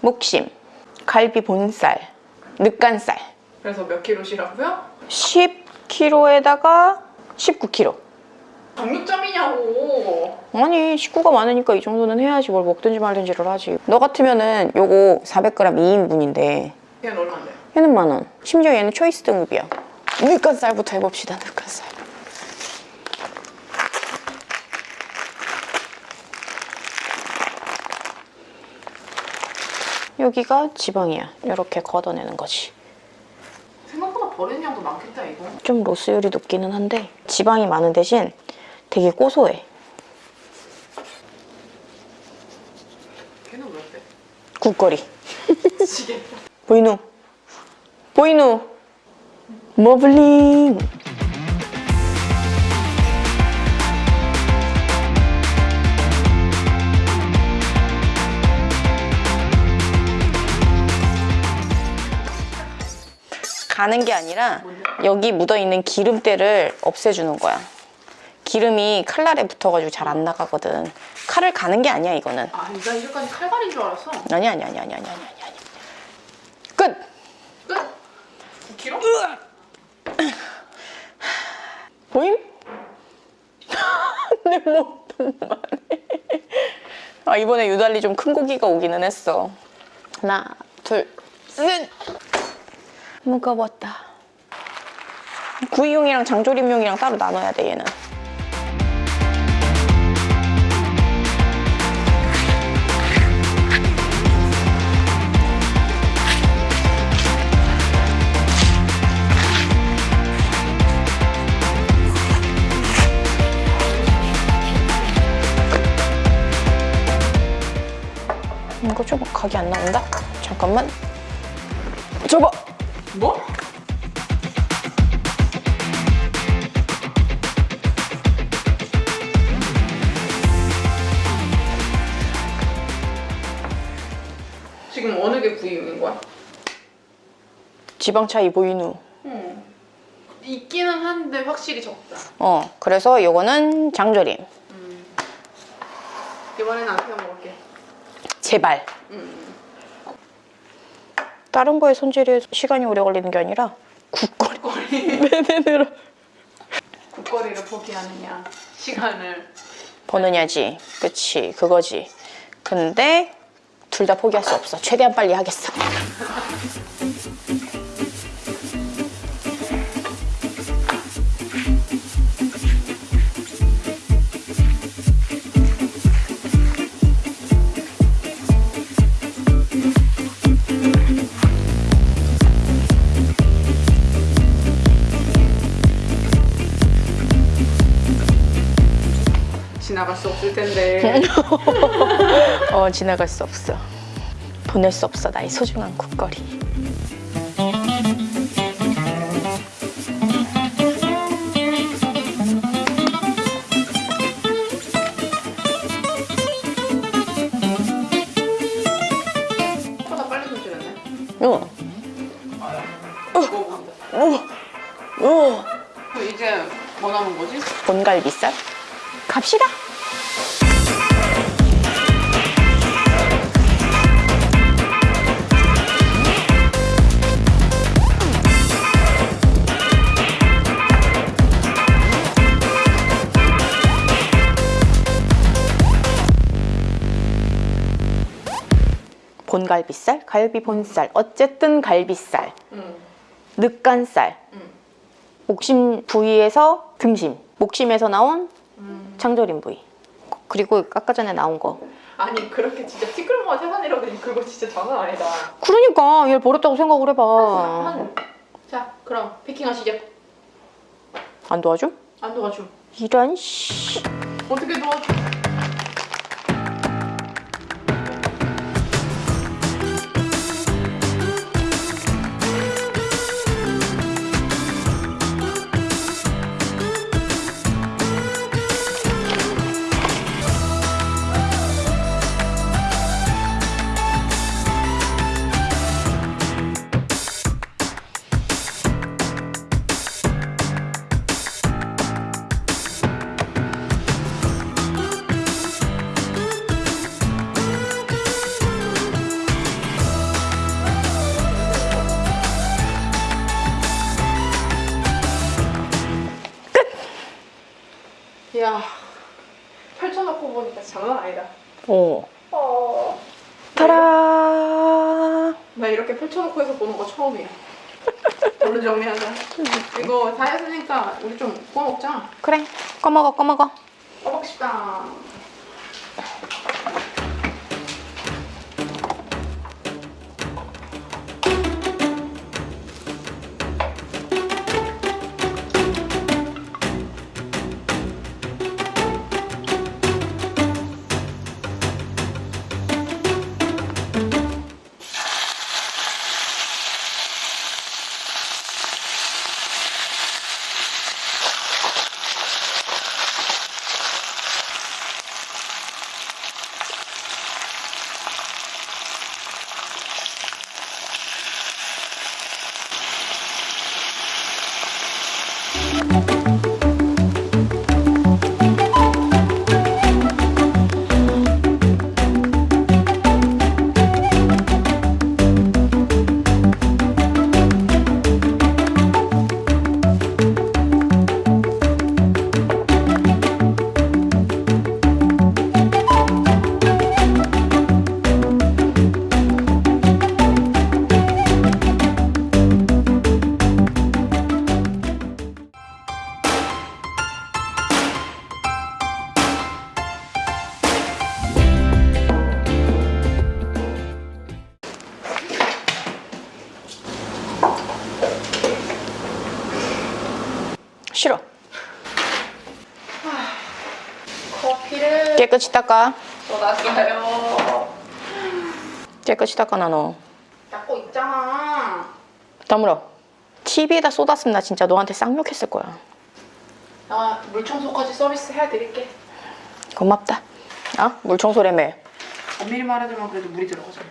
목심, 갈비 본살, 늑간살. 그래서 몇 킬로시라고요? 10kg에다가 19kg. 정육점이냐고. 아니 식구가 많으니까 이 정도는 해야지 뭘 먹든지 말든지를 하지. 너 같으면은 요거 400g 2인분인데 걔는 얼마인데? 얘는 만 원. 심지어 얘는 초이스 등급이야. 늑간살부터 해봅시다. 늑간살. 여기가 지방이야. 이렇게 걷어내는 거지. 생각보다 버리는 양도 많겠다 이거. 좀 로스율이 높기는 한데 지방이 많은 대신 되게 고소해. 걔는 왜 빼? 국거리. 보이누? 보이누? 머블링! 가는 게 아니라 여기 묻어있는 기름때를 없애주는 거야. 기름이 칼날에 붙어가지고 잘 안 나가거든. 칼을 가는 게 아니야, 이거는. 아, 나 이제까지 칼갈인 줄 알았어. 아니, 아니, 아니, 아니, 아니, 아니, 아니. 끝! 끝. 9kg? 보임? 내 몸 너무 많네. 아, 이번에 유달리 좀 큰 고기가 오기는 했어. 하나, 둘, 셋! 무거웠다. 구이용이랑 장조림용이랑 따로 나눠야 돼, 얘는. 이거 좀 각이 안 나온다? 잠깐만. 줘봐! 뭐? 지금 어느 게 구이용인 거야? 지방 차이 보이누. 응. 있기는 한데 확실히 적다. 어, 그래서 요거는 장조림. 이번에는 안 태워 먹을게. 제발. 음. 다른 거에 손질에 시간이 오래 걸리는 게 아니라 국거리. 내내느라 국거리를 포기하느냐, 시간을. 버느냐지. 그치, 그거지. 근데 둘 다 포기할 수 없어. 최대한 빨리 하겠어. 지나갈 수 없을 텐데. 어, 지나갈 수 없어. 보낼 수 없어, 나의 소중한 국거리. 생각보다 빨리 손질했네. 어. 어. 그럼 이제 뭐 남은 거지? 본갈비살? 갑시다. 본갈비살, 갈비 본살, 어쨌든 갈비살, 응. 늑간살, 응. 목심 부위에서 등심, 목심에서 나온 음. 장조림 부위. 그리고 아까 전에 나온 거. 아니 그렇게 진짜 티끌모아 태산이라더니 그거 진짜 장난 아니다. 그러니까 얘를 버렸다고 생각을 해봐. 한- 자 그럼 피킹하시죠. 안 도와줘? 안 도와줘. 이런 씨. 어떻게 도와줘? 야 펼쳐놓고 보니까 장난 아니다. 어. 어. 타라. 나 이렇게 펼쳐놓고 해서 보는 거 처음이야. 얼른 정리하자. 음. 이거 다 했으니까 우리 좀 구워 먹자. 그래. 꺼먹어 꺼먹어. 꺼먹시다. 싫어. 커피를 깨끗이 닦아. 쏟았어요. 깨끗이 닦아, 나 너. 닦고 있잖아. 다물어. TV에다 쏟았으면 나 진짜 너한테 쌍욕했을 거야. 나 물청소까지 서비스 해드릴게. 고맙다. 아? 물 청소래매. 엄밀히 말하자면 그래도 물이 들어가잖아.